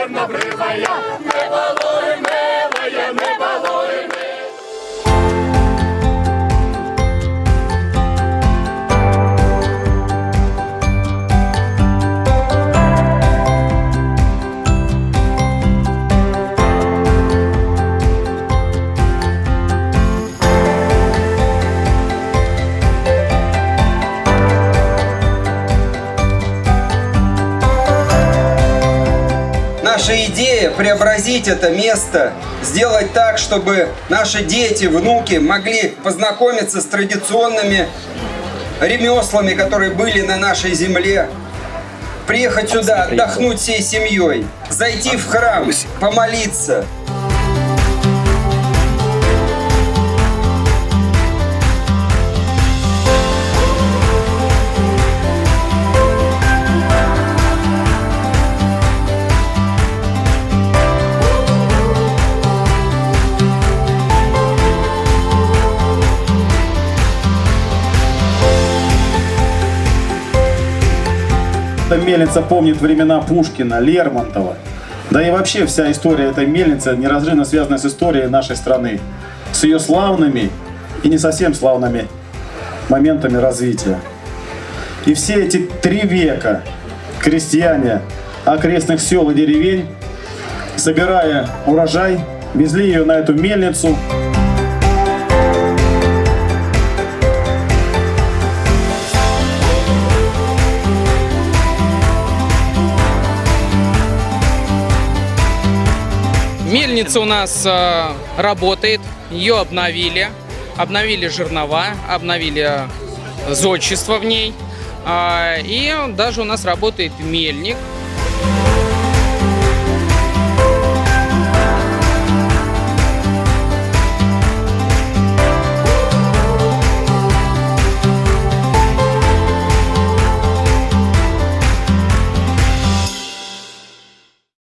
Чорнобривая, не балуй, милая, не балуй. Наша идея преобразить это место, сделать так, чтобы наши дети, внуки могли познакомиться с традиционными ремеслами, которые были на нашей земле, приехать сюда, отдохнуть всей семьей, зайти в храм, помолиться. Эта мельница помнит времена Пушкина, Лермонтова. Да и вообще вся история этой мельницы неразрывно связана с историей нашей страны. С ее славными и не совсем славными моментами развития. И все эти три века крестьяне окрестных сел и деревень, собирая урожай, везли ее на эту мельницу. Мельница у нас э, работает, ее обновили, обновили жернова, обновили зодчество в ней. А, и даже у нас работает мельник,